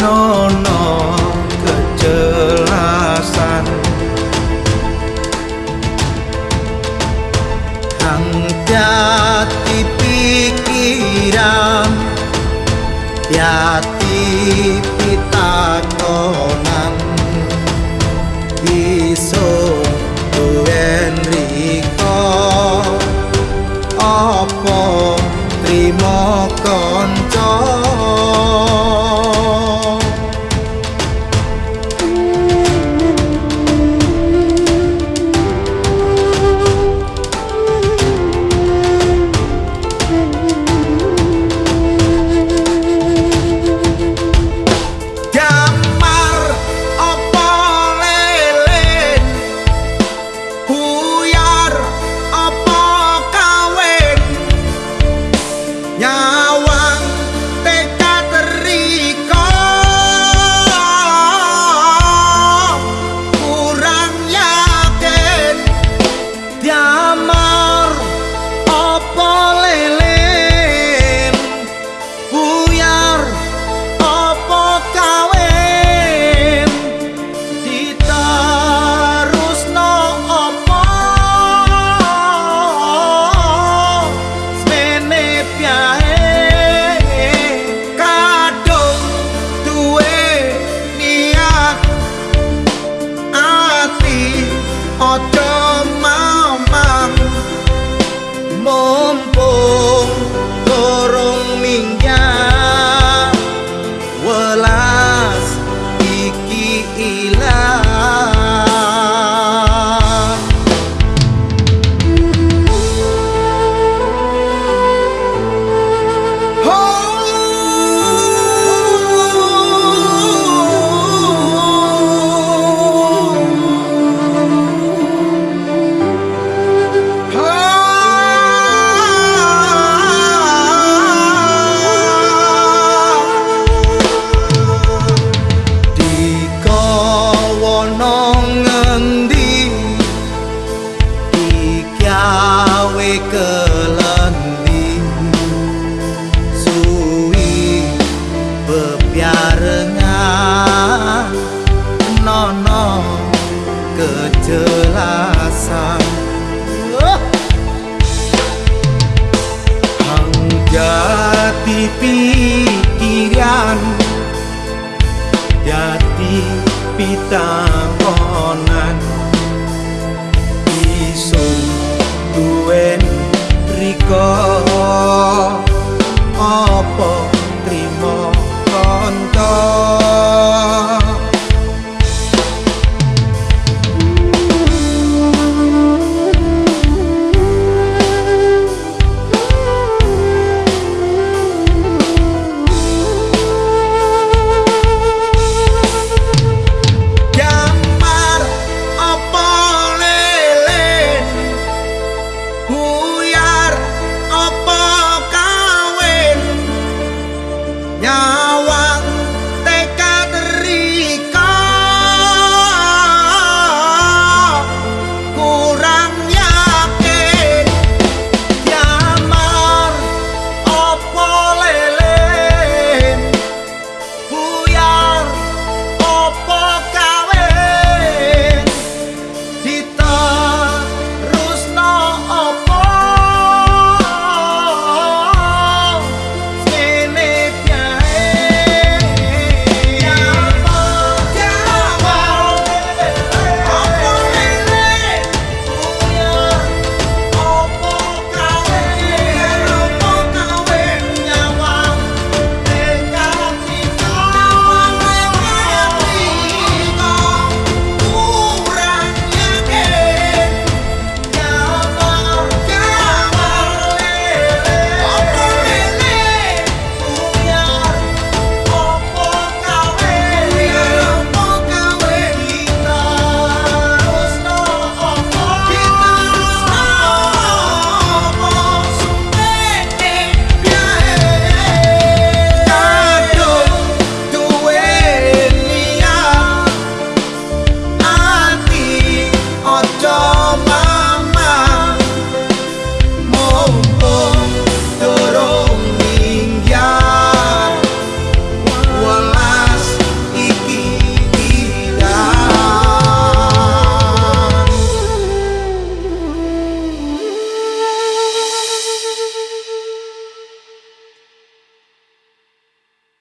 nono kejelasan. Hati pikiran hati ngendi? Iki awe kelendi? Suwi bebiarnya nono kejelasan. Jati pikiran Jati pitan. because